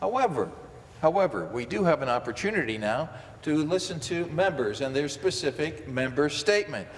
However, however, we do have an opportunity now to listen to members and their specific member statement.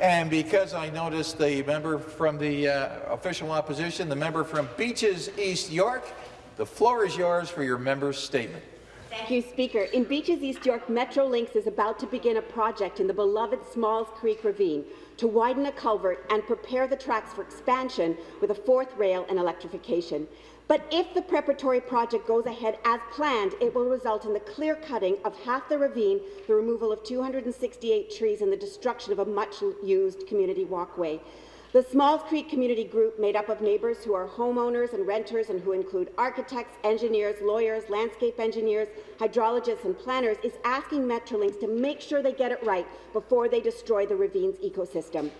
And because I noticed the member from the uh, official opposition, the member from Beaches East York, the floor is yours for your member's statement. Thank you, Speaker. In Beaches East York, Metrolinx is about to begin a project in the beloved Smalls Creek Ravine to widen a culvert and prepare the tracks for expansion with a fourth rail and electrification. But if the preparatory project goes ahead as planned, it will result in the clear cutting of half the ravine, the removal of 268 trees, and the destruction of a much-used community walkway. The Smalls Creek Community Group, made up of neighbours who are homeowners and renters and who include architects, engineers, lawyers, landscape engineers, hydrologists and planners, is asking Metrolinx to make sure they get it right before they destroy the ravine's ecosystem.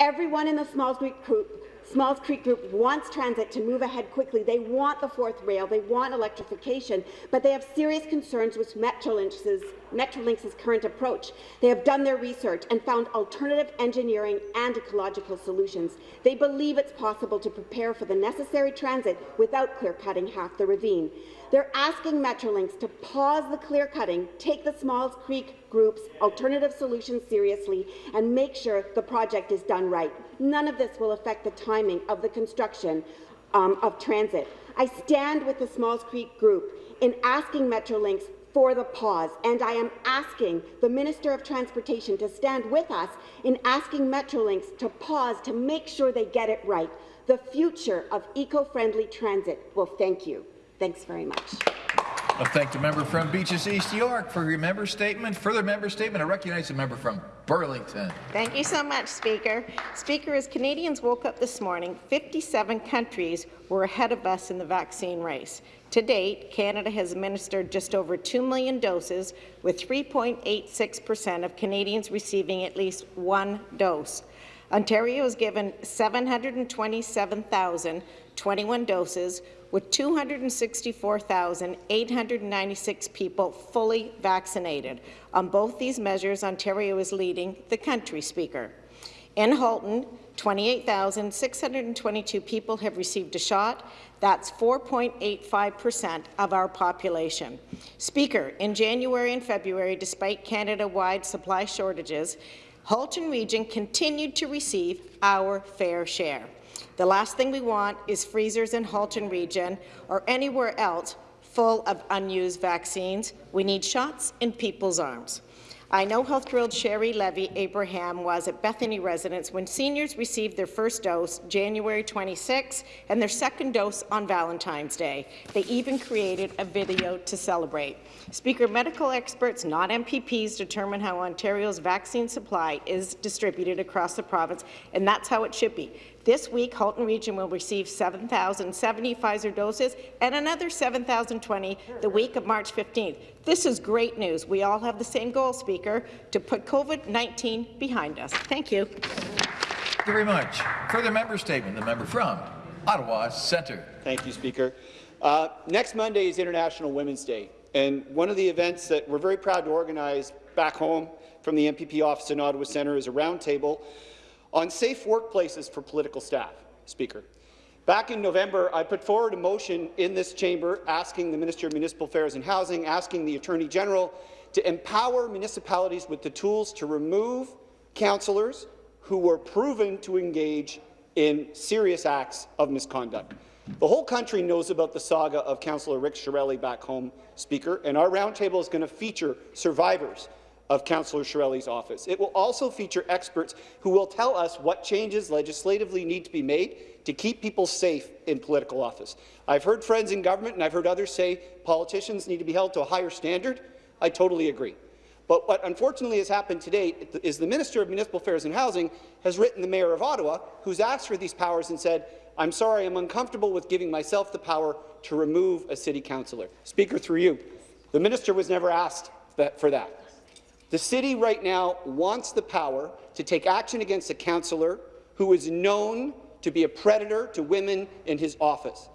Everyone in the Smalls Creek Group Smalls Creek Group wants transit to move ahead quickly. They want the fourth rail. They want electrification, but they have serious concerns with Metrolinx's, Metrolinx's current approach. They have done their research and found alternative engineering and ecological solutions. They believe it's possible to prepare for the necessary transit without clear-cutting half the ravine. They're asking Metrolinx to pause the clear-cutting, take the Smalls Creek Group's alternative solutions seriously, and make sure the project is done right. None of this will affect the timing of the construction um, of transit. I stand with the Smalls Creek Group in asking Metrolinx for the pause, and I am asking the Minister of Transportation to stand with us in asking Metrolinx to pause to make sure they get it right. The future of eco-friendly transit will thank you. Thanks very much. I thank the member from Beaches East York for your member statement. Further member statement, I recognize the member from Burlington. Thank you so much, Speaker. Speaker, as Canadians woke up this morning, 57 countries were ahead of us in the vaccine race. To date, Canada has administered just over 2 million doses, with 3.86 per cent of Canadians receiving at least one dose. Ontario has given 727,021 doses, with 264,896 people fully vaccinated. On both these measures, Ontario is leading the country, Speaker. In Halton, 28,622 people have received a shot. That's 4.85% of our population. Speaker, in January and February, despite Canada-wide supply shortages, Halton Region continued to receive our fair share. The last thing we want is freezers in Halton Region or anywhere else full of unused vaccines. We need shots in people's arms. I know how thrilled Sherry Levy Abraham was at Bethany Residence when seniors received their first dose January 26 and their second dose on Valentine's Day. They even created a video to celebrate. Speaker, medical experts, not MPPs, determine how Ontario's vaccine supply is distributed across the province, and that's how it should be. This week, Halton Region will receive 7,070 Pfizer doses and another 7,020 the week of March 15th. This is great news. We all have the same goal, Speaker, to put COVID-19 behind us. Thank you. Thank you very much. Further member statement, the member from Ottawa Centre. Thank you, Speaker. Uh, next Monday is International Women's Day, and one of the events that we're very proud to organize back home from the MPP office in Ottawa Centre is a roundtable on safe workplaces for political staff, Speaker. Back in November, I put forward a motion in this chamber asking the Minister of Municipal Affairs and Housing, asking the Attorney General to empower municipalities with the tools to remove councillors who were proven to engage in serious acts of misconduct. The whole country knows about the saga of Councillor Rick Chiarelli back home, Speaker, and our roundtable is going to feature survivors of Councillor Chiarelli's office. It will also feature experts who will tell us what changes legislatively need to be made to keep people safe in political office. I've heard friends in government and I've heard others say politicians need to be held to a higher standard. I totally agree. But what unfortunately has happened today is the Minister of Municipal Affairs and Housing has written the Mayor of Ottawa, who's asked for these powers and said, I'm sorry, I'm uncomfortable with giving myself the power to remove a city councillor. Speaker, through you, the minister was never asked that, for that. The city right now wants the power to take action against a councillor who is known to be a predator to women in his office.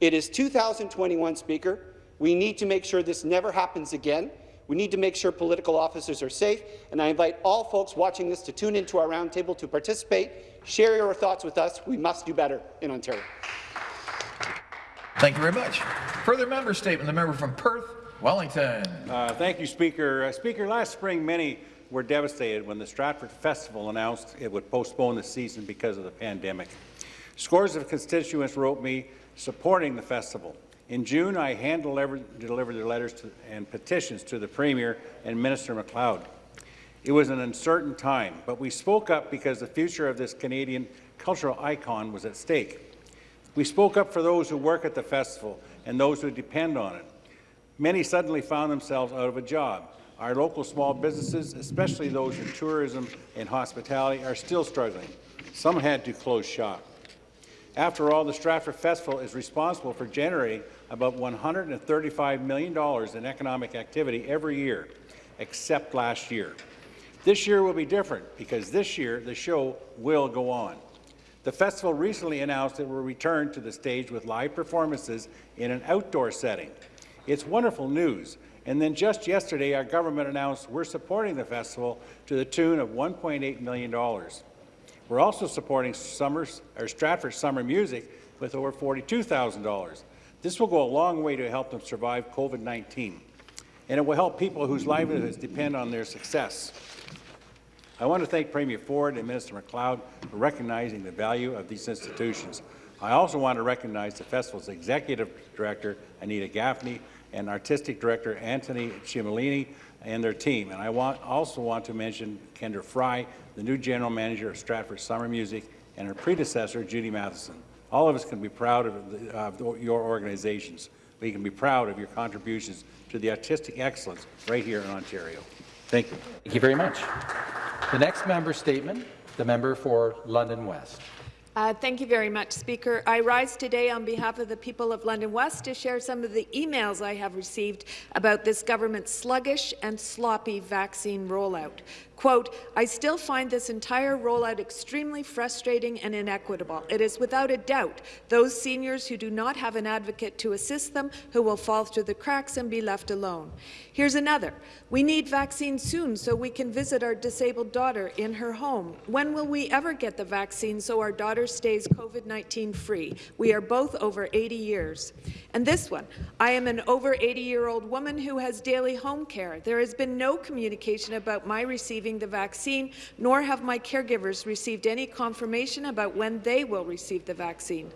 It is 2021, Speaker. We need to make sure this never happens again. We need to make sure political officers are safe, and I invite all folks watching this to tune into our roundtable to participate. Share your thoughts with us. We must do better in Ontario. Thank you very much. Further member statement, the member from Perth, Wellington. Uh, thank you, Speaker. Uh, Speaker, last spring, many were devastated when the Stratford Festival announced it would postpone the season because of the pandemic. Scores of constituents wrote me supporting the festival. In June, I hand-delivered their letters to, and petitions to the Premier and Minister MacLeod. It was an uncertain time, but we spoke up because the future of this Canadian cultural icon was at stake. We spoke up for those who work at the festival and those who depend on it. Many suddenly found themselves out of a job. Our local small businesses, especially those in tourism and hospitality, are still struggling. Some had to close shop. After all, the Stratford Festival is responsible for generating about $135 million in economic activity every year, except last year. This year will be different because this year the show will go on. The festival recently announced it will return to the stage with live performances in an outdoor setting. It's wonderful news. And then just yesterday, our government announced we're supporting the festival to the tune of $1.8 million. We're also supporting Summers, or Stratford Summer Music with over $42,000. This will go a long way to help them survive COVID-19, and it will help people whose livelihoods depend on their success. I want to thank Premier Ford and Minister MacLeod for recognizing the value of these institutions. I also want to recognize the festival's Executive Director, Anita Gaffney, and Artistic Director, Anthony Cimolino, and their team. And I want, also want to mention Kendra Fry, the new General Manager of Stratford Summer Music, and her predecessor, Judy Matheson. All of us can be proud of, the, of your organizations. We can be proud of your contributions to the artistic excellence right here in Ontario. Thank you. Thank you very much. The next member statement, the member for London West. Uh, thank you very much, Speaker. I rise today on behalf of the people of London West to share some of the emails I have received about this government's sluggish and sloppy vaccine rollout. Quote, I still find this entire rollout extremely frustrating and inequitable. It is without a doubt those seniors who do not have an advocate to assist them who will fall through the cracks and be left alone. Here's another. We need vaccines soon so we can visit our disabled daughter in her home. When will we ever get the vaccine so our daughter stays COVID-19 free? We are both over 80 years. And this one, I am an over 80-year-old woman who has daily home care. There has been no communication about my receiving the vaccine, nor have my caregivers received any confirmation about when they will receive the vaccine.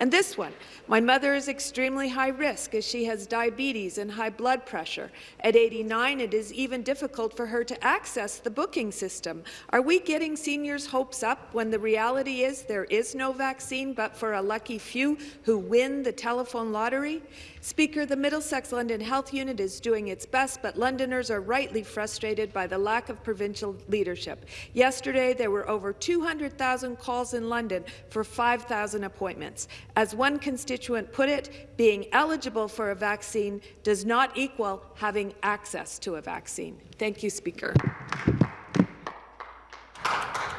And this one, my mother is extremely high risk as she has diabetes and high blood pressure. At 89, it is even difficult for her to access the booking system. Are we getting seniors' hopes up when the reality is there is no vaccine but for a lucky few who win the telephone lottery? Speaker, the Middlesex London Health Unit is doing its best, but Londoners are rightly frustrated by the lack of provincial leadership. Yesterday, there were over 200,000 calls in London for 5,000 appointments. As one constituent put it, being eligible for a vaccine does not equal having access to a vaccine. Thank you, Speaker.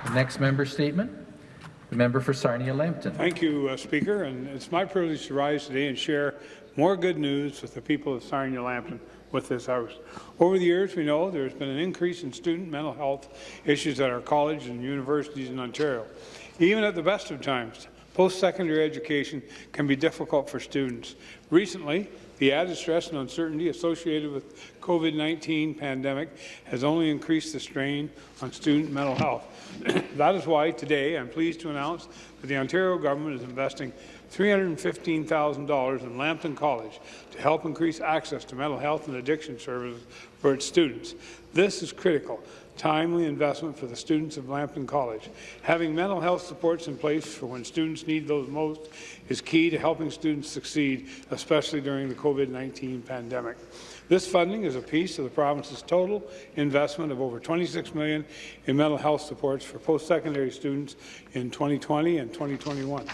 The next member statement, the member for Sarnia-Lambton. Thank you, uh, Speaker, and it's my privilege to rise today and share more good news with the people of Sarnia-Lambton with this House. Over the years, we know there has been an increase in student mental health issues at our colleges and universities in Ontario. Even at the best of times, post-secondary education can be difficult for students. Recently, the added stress and uncertainty associated with COVID-19 pandemic has only increased the strain on student mental health. that is why today I'm pleased to announce that the Ontario government is investing $315,000 in Lambton College to help increase access to mental health and addiction services for its students. This is critical timely investment for the students of Lambton College. Having mental health supports in place for when students need those most is key to helping students succeed, especially during the COVID-19 pandemic. This funding is a piece of the province's total investment of over $26 million in mental health supports for post-secondary students in 2020 and 2021.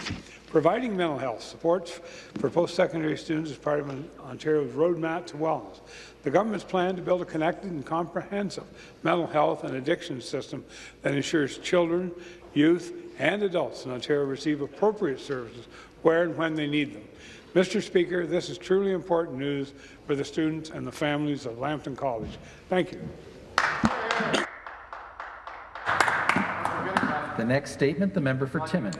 Providing mental health supports for post-secondary students is part of Ontario's roadmap to wellness. The government's plan to build a connected and comprehensive mental health and addiction system that ensures children, youth, and adults in Ontario receive appropriate services where and when they need them. Mr. Speaker, this is truly important news for the students and the families of Lambton College. Thank you. The next statement, the member for Timmins.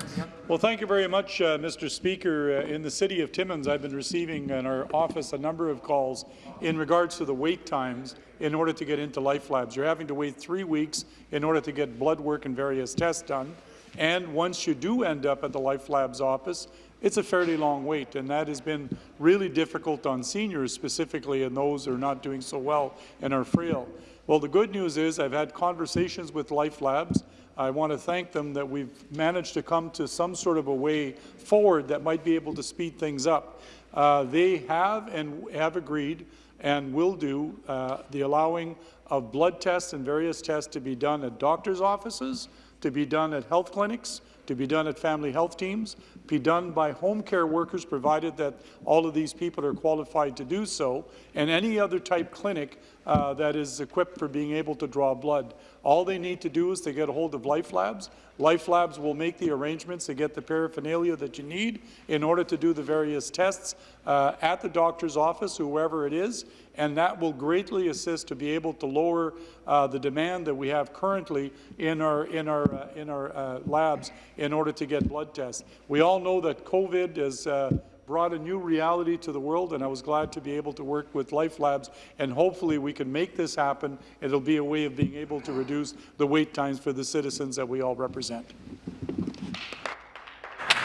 Well, thank you very much, uh, Mr. Speaker. Uh, in the city of Timmins, I've been receiving in our office a number of calls in regards to the wait times in order to get into Life Labs. You're having to wait three weeks in order to get blood work and various tests done. And once you do end up at the Life Labs office, it's a fairly long wait, and that has been really difficult on seniors specifically and those who are not doing so well and are frail. Well, the good news is I've had conversations with Life Labs. I want to thank them that we've managed to come to some sort of a way forward that might be able to speed things up. Uh, they have and have agreed and will do uh, the allowing of blood tests and various tests to be done at doctors' offices, to be done at health clinics, to be done at family health teams, be done by home care workers, provided that all of these people are qualified to do so, and any other type clinic uh, that is equipped for being able to draw blood. All they need to do is to get a hold of Life Labs. Life Labs will make the arrangements to get the paraphernalia that you need in order to do the various tests uh, at the doctor's office, whoever it is, and that will greatly assist to be able to lower uh, the demand that we have currently in our in our uh, in our uh, labs in order to get blood tests. We all know that COVID has uh, brought a new reality to the world, and I was glad to be able to work with Life Labs, and hopefully we can make this happen. It'll be a way of being able to reduce the wait times for the citizens that we all represent.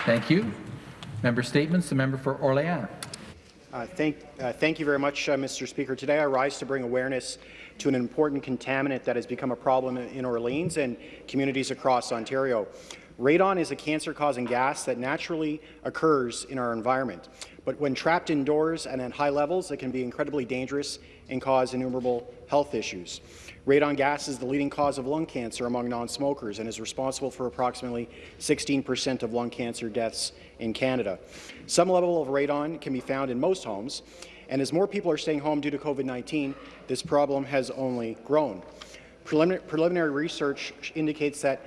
Thank you. Member statements. The member for Orléans. Uh, thank, uh, thank you very much, uh, Mr. Speaker. Today I rise to bring awareness to an important contaminant that has become a problem in Orleans and communities across Ontario. Radon is a cancer-causing gas that naturally occurs in our environment, but when trapped indoors and at high levels, it can be incredibly dangerous and cause innumerable health issues. Radon gas is the leading cause of lung cancer among non-smokers and is responsible for approximately 16% of lung cancer deaths in Canada. Some level of radon can be found in most homes, and as more people are staying home due to COVID-19, this problem has only grown. Prelimin preliminary research indicates that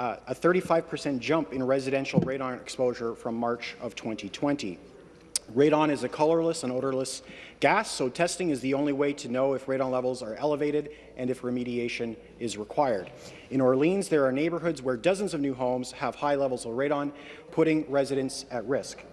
uh, a 35% jump in residential radon exposure from March of 2020. Radon is a colorless and odorless gas, so testing is the only way to know if radon levels are elevated and if remediation is required. In Orleans, there are neighbourhoods where dozens of new homes have high levels of radon, putting residents at risk.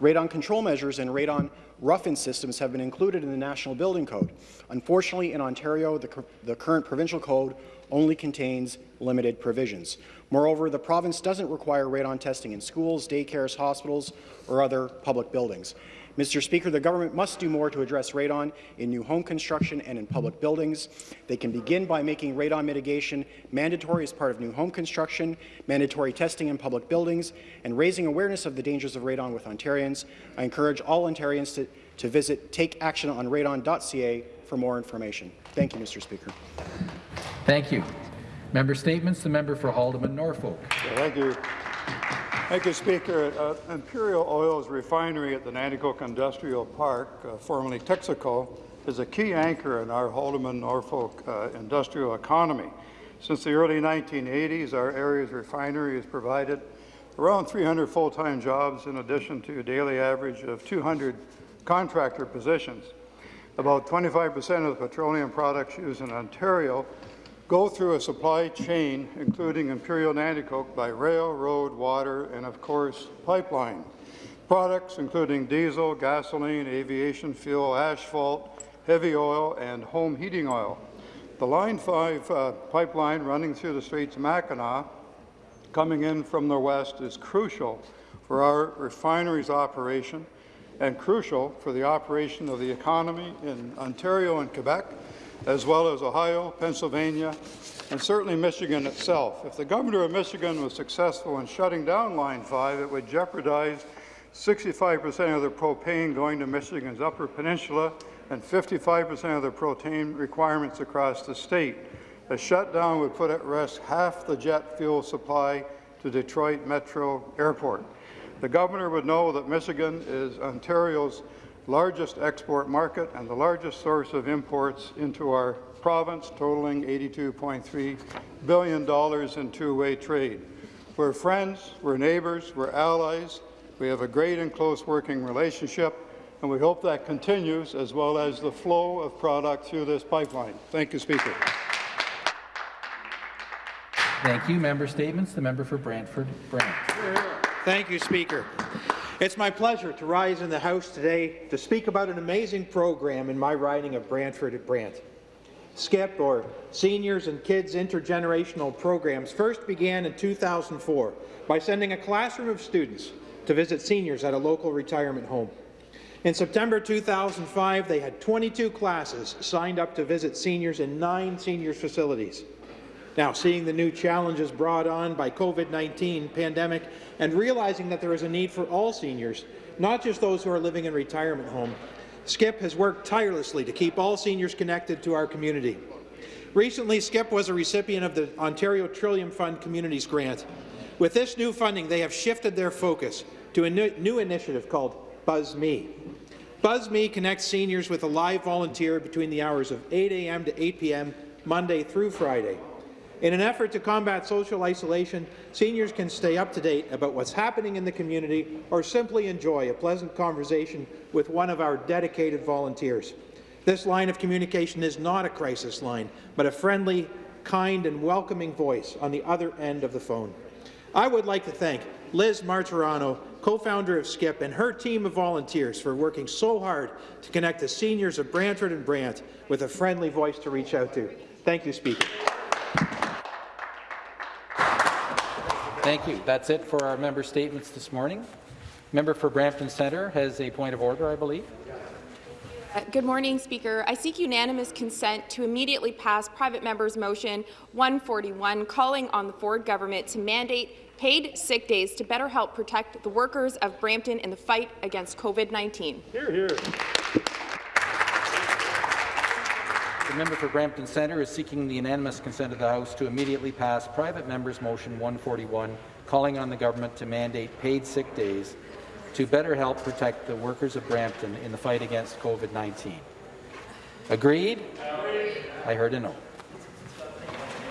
Radon control measures and radon rough-in systems have been included in the National Building Code. Unfortunately, in Ontario, the, the current provincial code only contains limited provisions. Moreover, the province doesn't require radon testing in schools, daycares, hospitals, or other public buildings. Mr. Speaker, the government must do more to address radon in new home construction and in public buildings. They can begin by making radon mitigation mandatory as part of new home construction, mandatory testing in public buildings, and raising awareness of the dangers of radon with Ontarians. I encourage all Ontarians to, to visit takeactiononradon.ca for more information. Thank you, Mr. Speaker. Thank you. Member statements. The member for Haldimand Norfolk. Yeah, thank you. Thank you, Speaker. Uh, Imperial Oil's refinery at the Nanticoke Industrial Park, uh, formerly Texaco, is a key anchor in our Haldimand Norfolk uh, industrial economy. Since the early 1980s, our area's refinery has provided around 300 full-time jobs in addition to a daily average of 200 contractor positions. About 25% of the petroleum products used in Ontario go through a supply chain, including Imperial Nanticoke, by rail, road, water, and of course, pipeline. Products including diesel, gasoline, aviation fuel, asphalt, heavy oil, and home heating oil. The Line 5 uh, pipeline running through the Straits of Mackinac, coming in from the west, is crucial for our refinery's operation and crucial for the operation of the economy in Ontario and Quebec, as well as Ohio, Pennsylvania, and certainly Michigan itself. If the governor of Michigan was successful in shutting down Line 5, it would jeopardize 65% of the propane going to Michigan's Upper Peninsula and 55% of the propane requirements across the state. A shutdown would put at risk half the jet fuel supply to Detroit Metro Airport. The governor would know that Michigan is Ontario's largest export market and the largest source of imports into our province, totaling $82.3 billion in two-way trade. We're friends, we're neighbours, we're allies. We have a great and close working relationship, and we hope that continues, as well as the flow of product through this pipeline. Thank you, Speaker. Thank you. Member statements. The member for Brantford Brant. Thank you, Speaker. It's my pleasure to rise in the House today to speak about an amazing program in my riding of Brantford at Brant. SKIP, or Seniors and Kids Intergenerational Programs, first began in 2004 by sending a classroom of students to visit seniors at a local retirement home. In September 2005, they had 22 classes signed up to visit seniors in nine seniors facilities. Now, seeing the new challenges brought on by COVID-19 pandemic and realizing that there is a need for all seniors, not just those who are living in retirement home, SKIP has worked tirelessly to keep all seniors connected to our community. Recently, SKIP was a recipient of the Ontario Trillium Fund Communities Grant. With this new funding, they have shifted their focus to a new, new initiative called Buzz Me. Buzz Me connects seniors with a live volunteer between the hours of 8 a.m. to 8 p.m. Monday through Friday. In an effort to combat social isolation, seniors can stay up to date about what's happening in the community or simply enjoy a pleasant conversation with one of our dedicated volunteers. This line of communication is not a crisis line, but a friendly, kind and welcoming voice on the other end of the phone. I would like to thank Liz Martirano, co-founder of SKIP, and her team of volunteers for working so hard to connect the seniors of Brantford and Brant with a friendly voice to reach out to. Thank you, Speaker. Thank you. That's it for our member statements this morning. Member for Brampton Centre has a point of order, I believe. Uh, Good morning, Speaker. I seek unanimous consent to immediately pass private member's motion 141, calling on the Ford government to mandate paid sick days to better help protect the workers of Brampton in the fight against COVID-19. Hear, hear. The member for Brampton Centre is seeking the unanimous consent of the House to immediately pass private member's motion 141, calling on the government to mandate paid sick days to better help protect the workers of Brampton in the fight against COVID-19. Agreed? I heard a no.